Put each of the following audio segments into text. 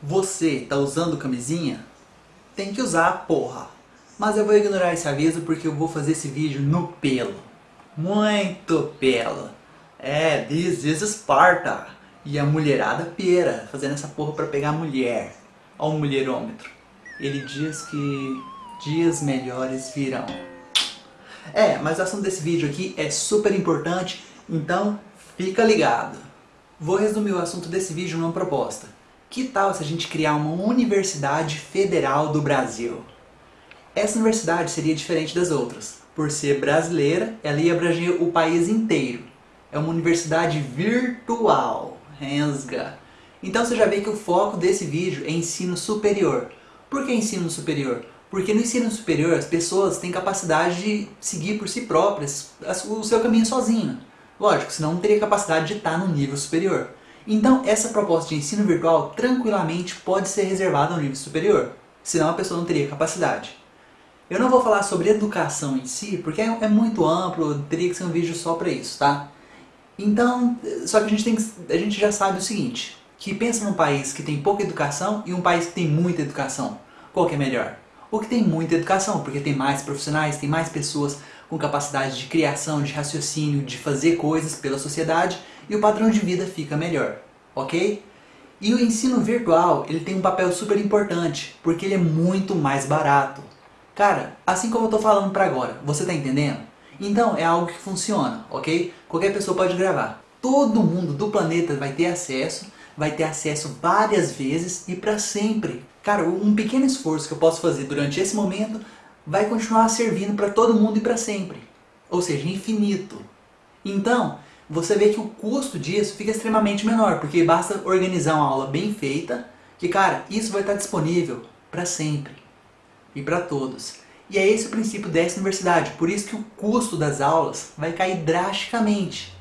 Você tá usando camisinha? Tem que usar, porra! Mas eu vou ignorar esse aviso porque eu vou fazer esse vídeo no pelo. Muito pelo. É, this is Sparta. E a mulherada pera, fazendo essa porra pra pegar mulher. Ó o mulherômetro. Ele diz que dias melhores virão. É, mas o assunto desse vídeo aqui é super importante, então fica ligado. Vou resumir o assunto desse vídeo numa proposta. Que tal se a gente criar uma Universidade Federal do Brasil? Essa universidade seria diferente das outras. Por ser brasileira, ela ia abranger o país inteiro. É uma universidade virtual. Rensga. Então você já vê que o foco desse vídeo é ensino superior. Por que ensino superior? Porque no ensino superior as pessoas têm capacidade de seguir por si próprias o seu caminho sozinho. Lógico, senão não teria capacidade de estar no nível superior. Então essa proposta de ensino virtual tranquilamente pode ser reservada ao nível superior, senão a pessoa não teria capacidade. Eu não vou falar sobre educação em si, porque é, é muito amplo, teria que ser um vídeo só para isso, tá? Então, só que a gente, tem a gente já sabe o seguinte, que pensa num país que tem pouca educação e um país que tem muita educação. Qual que é melhor? O que tem muita educação, porque tem mais profissionais, tem mais pessoas com capacidade de criação, de raciocínio, de fazer coisas pela sociedade e o padrão de vida fica melhor, ok? E o ensino virtual, ele tem um papel super importante, porque ele é muito mais barato. Cara, assim como eu tô falando pra agora, você tá entendendo? Então é algo que funciona, ok? Qualquer pessoa pode gravar. Todo mundo do planeta vai ter acesso, vai ter acesso várias vezes e para sempre. Cara, um pequeno esforço que eu posso fazer durante esse momento vai continuar servindo para todo mundo e para sempre. Ou seja, infinito. Então, você vê que o custo disso fica extremamente menor, porque basta organizar uma aula bem feita, que cara, isso vai estar disponível para sempre e para todos. E é esse o princípio dessa universidade, por isso que o custo das aulas vai cair drasticamente.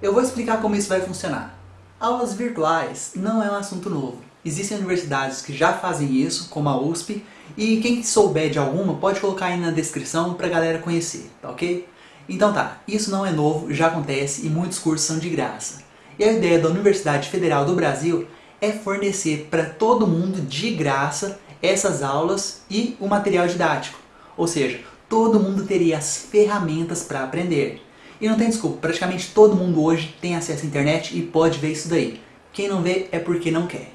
Eu vou explicar como isso vai funcionar. Aulas virtuais não é um assunto novo. Existem universidades que já fazem isso, como a USP, e quem souber de alguma pode colocar aí na descrição para a galera conhecer, tá ok? Então tá, isso não é novo, já acontece e muitos cursos são de graça. E a ideia da Universidade Federal do Brasil é fornecer para todo mundo de graça essas aulas e o material didático. Ou seja, todo mundo teria as ferramentas para aprender. E não tem desculpa, praticamente todo mundo hoje tem acesso à internet e pode ver isso daí. Quem não vê é porque não quer.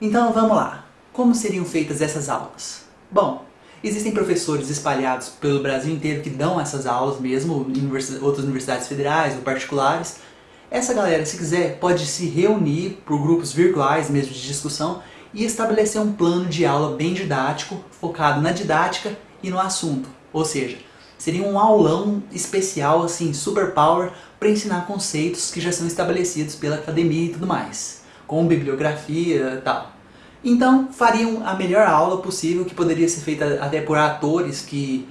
Então vamos lá, como seriam feitas essas aulas? Bom, Existem professores espalhados pelo Brasil inteiro que dão essas aulas mesmo, em outras universidades federais ou particulares. Essa galera, se quiser, pode se reunir por grupos virtuais mesmo de discussão e estabelecer um plano de aula bem didático, focado na didática e no assunto. Ou seja, seria um aulão especial, assim, super power, para ensinar conceitos que já são estabelecidos pela academia e tudo mais, com bibliografia e tal. Então fariam a melhor aula possível, que poderia ser feita até por atores que,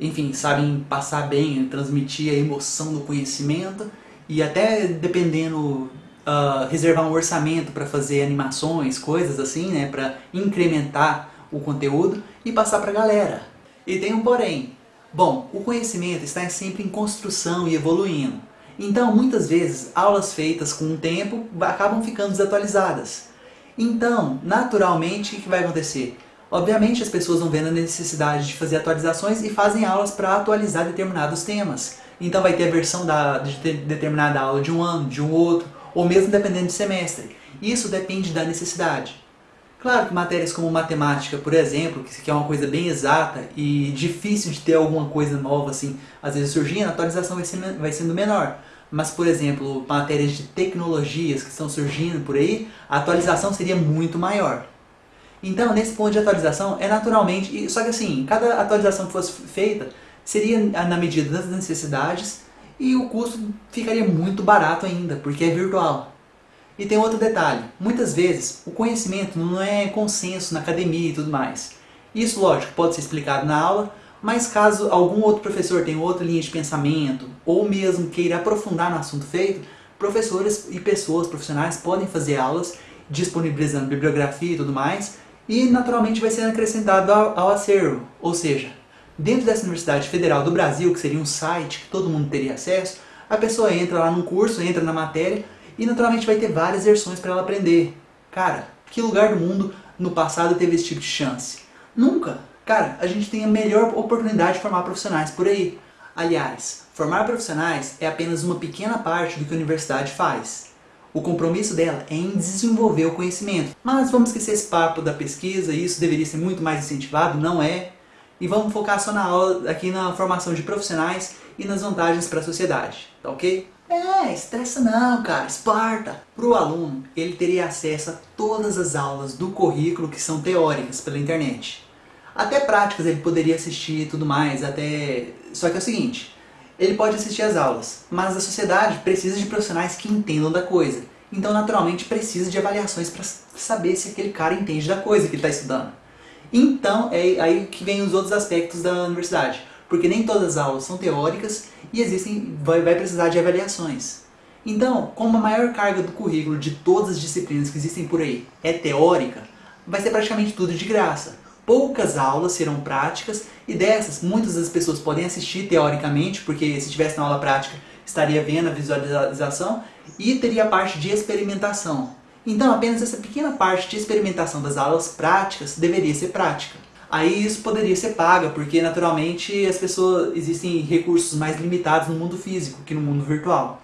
enfim, sabem passar bem, transmitir a emoção do conhecimento e até dependendo, uh, reservar um orçamento para fazer animações, coisas assim, né, para incrementar o conteúdo e passar para a galera. E tem um porém. Bom, o conhecimento está sempre em construção e evoluindo. Então, muitas vezes, aulas feitas com o tempo acabam ficando desatualizadas. Então, naturalmente, o que vai acontecer? Obviamente as pessoas vão vendo a necessidade de fazer atualizações e fazem aulas para atualizar determinados temas. Então vai ter a versão da, de determinada aula de um ano, de um outro, ou mesmo dependendo do semestre. Isso depende da necessidade. Claro que matérias como matemática, por exemplo, que é uma coisa bem exata e difícil de ter alguma coisa nova assim, às vezes surgindo, a atualização vai sendo, vai sendo menor. Mas, por exemplo, matérias de tecnologias que estão surgindo por aí, a atualização seria muito maior. Então, nesse ponto de atualização, é naturalmente... Só que assim, cada atualização que fosse feita seria na medida das necessidades e o custo ficaria muito barato ainda, porque é virtual. E tem outro detalhe, muitas vezes o conhecimento não é consenso na academia e tudo mais. Isso, lógico, pode ser explicado na aula, mas caso algum outro professor tenha outra linha de pensamento, ou mesmo queira aprofundar no assunto feito, professores e pessoas profissionais podem fazer aulas disponibilizando bibliografia e tudo mais, e naturalmente vai ser acrescentado ao, ao acervo. Ou seja, dentro dessa Universidade Federal do Brasil, que seria um site que todo mundo teria acesso, a pessoa entra lá num curso, entra na matéria, e naturalmente vai ter várias versões para ela aprender. Cara, Que lugar do mundo no passado teve esse tipo de chance? Nunca! Cara, a gente tem a melhor oportunidade de formar profissionais por aí. Aliás, formar profissionais é apenas uma pequena parte do que a universidade faz. O compromisso dela é em desenvolver o conhecimento. Mas vamos esquecer esse papo da pesquisa, isso deveria ser muito mais incentivado, não é? E vamos focar só na aula, aqui na formação de profissionais e nas vantagens para a sociedade, tá ok? É, estressa não, cara, Esparta! Para o aluno, ele teria acesso a todas as aulas do currículo que são teóricas pela internet. Até práticas ele poderia assistir e tudo mais, até... Só que é o seguinte, ele pode assistir às aulas, mas a sociedade precisa de profissionais que entendam da coisa. Então, naturalmente, precisa de avaliações para saber se aquele cara entende da coisa que ele está estudando. Então, é aí que vem os outros aspectos da universidade. Porque nem todas as aulas são teóricas e existem, vai, vai precisar de avaliações. Então, como a maior carga do currículo de todas as disciplinas que existem por aí é teórica, vai ser praticamente tudo de graça poucas aulas serão práticas e dessas muitas das pessoas podem assistir teoricamente, porque se tivesse na aula prática estaria vendo a visualização e teria a parte de experimentação. Então apenas essa pequena parte de experimentação das aulas práticas deveria ser prática. Aí isso poderia ser paga, porque naturalmente as pessoas existem recursos mais limitados no mundo físico que no mundo virtual.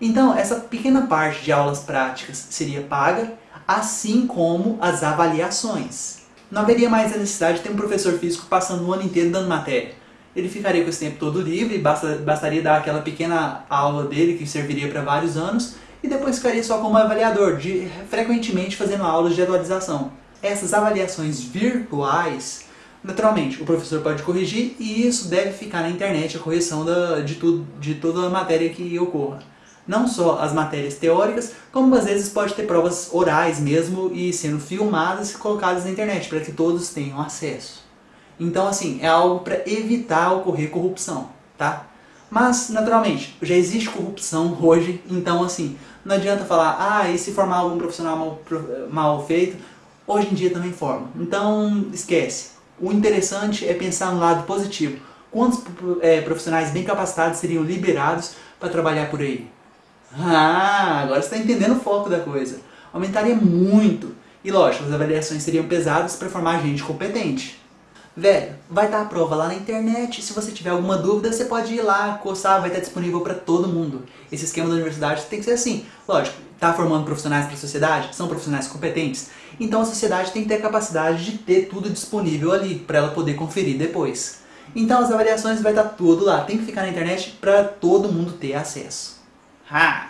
Então essa pequena parte de aulas práticas seria paga, assim como as avaliações não haveria mais a necessidade de ter um professor físico passando o ano inteiro dando matéria. Ele ficaria com esse tempo todo livre, basta, bastaria dar aquela pequena aula dele que serviria para vários anos e depois ficaria só como avaliador, de, frequentemente fazendo aulas de atualização. Essas avaliações virtuais, naturalmente, o professor pode corrigir e isso deve ficar na internet, a correção da, de, tudo, de toda a matéria que ocorra não só as matérias teóricas, como às vezes pode ter provas orais mesmo e sendo filmadas e colocadas na internet, para que todos tenham acesso. Então assim, é algo para evitar ocorrer corrupção, tá? Mas, naturalmente, já existe corrupção hoje, então assim, não adianta falar, ah, e se formar algum profissional mal, mal feito, hoje em dia também forma. Então, esquece. O interessante é pensar no lado positivo. Quantos é, profissionais bem capacitados seriam liberados para trabalhar por aí? Ah, agora você está entendendo o foco da coisa. Aumentaria muito. E lógico, as avaliações seriam pesadas para formar gente competente. Velho, vai estar a prova lá na internet, se você tiver alguma dúvida, você pode ir lá, coçar, vai estar disponível para todo mundo. Esse esquema da universidade tem que ser assim. Lógico, está formando profissionais para a sociedade, são profissionais competentes, então a sociedade tem que ter a capacidade de ter tudo disponível ali, para ela poder conferir depois. Então as avaliações vai estar tudo lá, tem que ficar na internet para todo mundo ter acesso. Ha!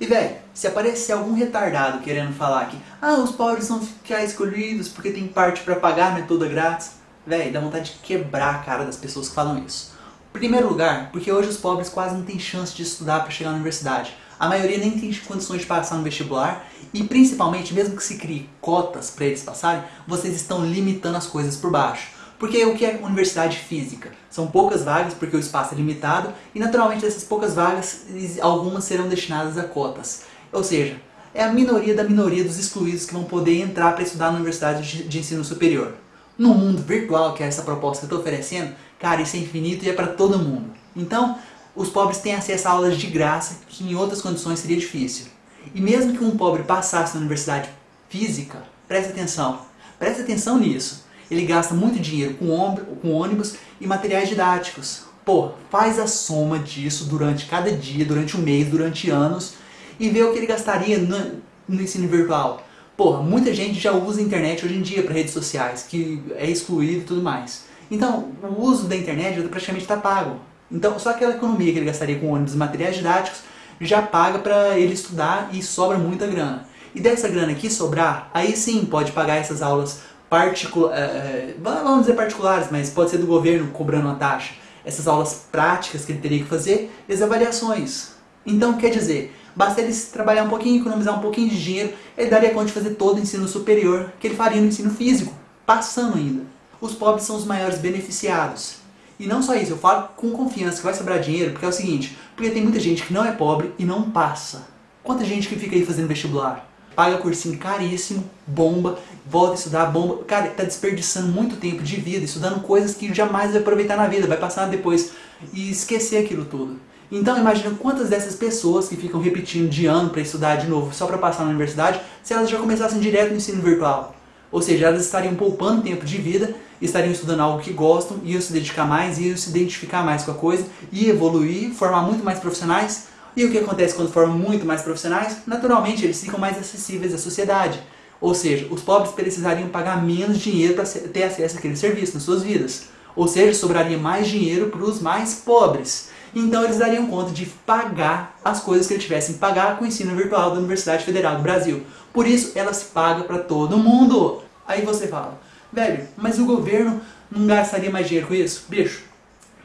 E velho, se aparecer algum retardado querendo falar que ah, os pobres vão ficar escolhidos porque tem parte para pagar, não é toda grátis, velho, dá vontade de quebrar a cara das pessoas que falam isso. Primeiro lugar, porque hoje os pobres quase não têm chance de estudar para chegar na universidade. A maioria nem tem condições de passar no vestibular e principalmente, mesmo que se crie cotas para eles passarem, vocês estão limitando as coisas por baixo. Porque o que é universidade física? São poucas vagas porque o espaço é limitado e naturalmente dessas poucas vagas, algumas serão destinadas a cotas. Ou seja, é a minoria da minoria dos excluídos que vão poder entrar para estudar na universidade de ensino superior. No mundo virtual, que é essa proposta que eu estou oferecendo, cara, isso é infinito e é para todo mundo. Então, os pobres têm acesso a aulas de graça, que em outras condições seria difícil. E mesmo que um pobre passasse na universidade física, preste atenção, preste atenção nisso ele gasta muito dinheiro com, com ônibus e materiais didáticos. Pô, faz a soma disso durante cada dia, durante um mês, durante anos e vê o que ele gastaria no, no ensino virtual. Porra, muita gente já usa a internet hoje em dia para redes sociais, que é excluído e tudo mais. Então, o uso da internet praticamente está pago. Então, só aquela economia que ele gastaria com ônibus e materiais didáticos já paga para ele estudar e sobra muita grana. E dessa grana que sobrar, aí sim pode pagar essas aulas particular, é, é, vamos dizer particulares, mas pode ser do governo cobrando uma taxa. Essas aulas práticas que ele teria que fazer e as avaliações. Então, quer dizer, basta ele trabalhar um pouquinho, economizar um pouquinho de dinheiro, ele daria conta de fazer todo o ensino superior que ele faria no ensino físico, passando ainda. Os pobres são os maiores beneficiados. E não só isso, eu falo com confiança que vai sobrar dinheiro, porque é o seguinte, porque tem muita gente que não é pobre e não passa. Quanta gente que fica aí fazendo vestibular? Paga cursinho caríssimo, bomba, volta a estudar, bomba. Cara, tá desperdiçando muito tempo de vida, estudando coisas que jamais vai aproveitar na vida, vai passar depois e esquecer aquilo tudo. Então imagina quantas dessas pessoas que ficam repetindo de ano para estudar de novo só para passar na universidade, se elas já começassem direto no ensino virtual. Ou seja, elas estariam poupando tempo de vida, estariam estudando algo que gostam, iam se dedicar mais, iam se identificar mais com a coisa, e evoluir, formar muito mais profissionais. E o que acontece quando formam muito mais profissionais? Naturalmente, eles ficam mais acessíveis à sociedade. Ou seja, os pobres precisariam pagar menos dinheiro para ter acesso àquele serviço nas suas vidas. Ou seja, sobraria mais dinheiro para os mais pobres. Então eles dariam conta de pagar as coisas que eles tivessem que pagar com o ensino virtual da Universidade Federal do Brasil. Por isso, ela se paga para todo mundo. Aí você fala, velho, mas o governo não gastaria mais dinheiro com isso? Bicho,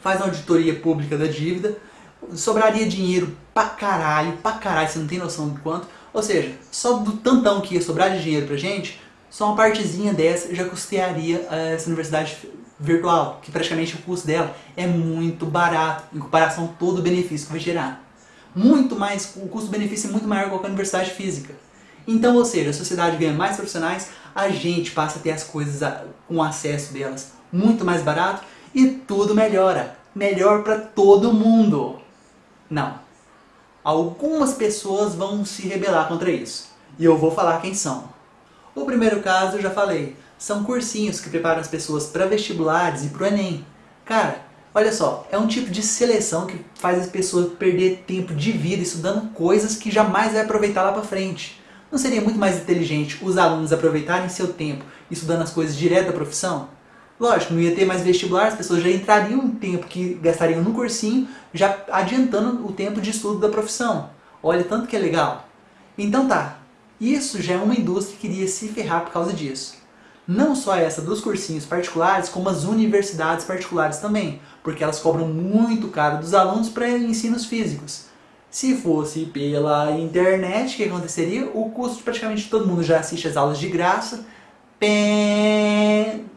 faz uma auditoria pública da dívida, sobraria dinheiro pra caralho, pra caralho, você não tem noção do quanto. Ou seja, só do tantão que ia sobrar de dinheiro pra gente, só uma partezinha dessa já custearia eh, essa universidade virtual, que praticamente o custo dela é muito barato em comparação a todo o benefício que vai gerar. Muito mais, o custo-benefício é muito maior que a universidade física. Então, ou seja, a sociedade ganha mais profissionais, a gente passa a ter as coisas com acesso delas muito mais barato e tudo melhora. Melhor para todo mundo. Não. Algumas pessoas vão se rebelar contra isso. E eu vou falar quem são. O primeiro caso eu já falei. São cursinhos que preparam as pessoas para vestibulares e para o Enem. Cara, olha só, é um tipo de seleção que faz as pessoas perder tempo de vida estudando coisas que jamais vai aproveitar lá para frente. Não seria muito mais inteligente os alunos aproveitarem seu tempo estudando as coisas direto da profissão? Lógico, não ia ter mais vestibular, as pessoas já entrariam o tempo que gastariam no cursinho, já adiantando o tempo de estudo da profissão. Olha, tanto que é legal. Então tá, isso já é uma indústria que iria se ferrar por causa disso. Não só essa dos cursinhos particulares, como as universidades particulares também, porque elas cobram muito caro dos alunos para ensinos físicos. Se fosse pela internet, o que aconteceria? O custo de praticamente todo mundo já assiste as aulas de graça.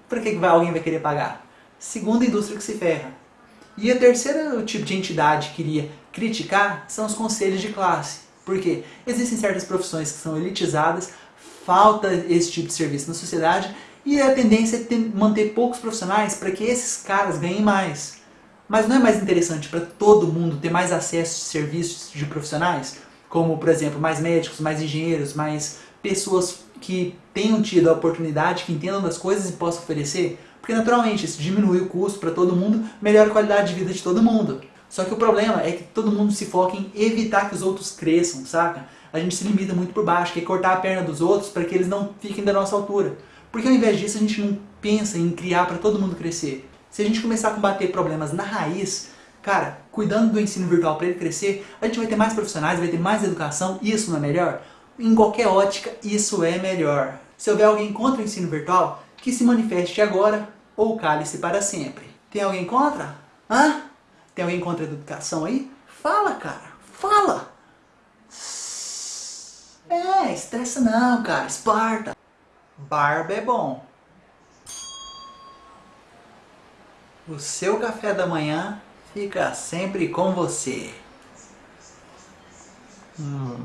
Por que alguém vai querer pagar? Segunda indústria que se ferra. E a terceira tipo de entidade que iria criticar são os conselhos de classe. Porque existem certas profissões que são elitizadas, falta esse tipo de serviço na sociedade e a tendência é ter, manter poucos profissionais para que esses caras ganhem mais. Mas não é mais interessante para todo mundo ter mais acesso a serviços de profissionais? Como, por exemplo, mais médicos, mais engenheiros, mais pessoas que tenham tido a oportunidade, que entendam das coisas e possam oferecer? Porque naturalmente isso diminui o custo para todo mundo, melhora a qualidade de vida de todo mundo. Só que o problema é que todo mundo se foca em evitar que os outros cresçam, saca? a gente se limita muito por baixo, quer cortar a perna dos outros para que eles não fiquem da nossa altura. Porque ao invés disso a gente não pensa em criar para todo mundo crescer. Se a gente começar a combater problemas na raiz, cara, cuidando do ensino virtual para ele crescer, a gente vai ter mais profissionais, vai ter mais educação, e isso não é melhor? Em qualquer ótica, isso é melhor. Se houver alguém contra o ensino virtual, que se manifeste agora ou cale-se para sempre. Tem alguém contra? Hã? Tem alguém contra a educação aí? Fala, cara. Fala! É, estressa não, cara. Esparta. Barba é bom. O seu café da manhã fica sempre com você. Hum.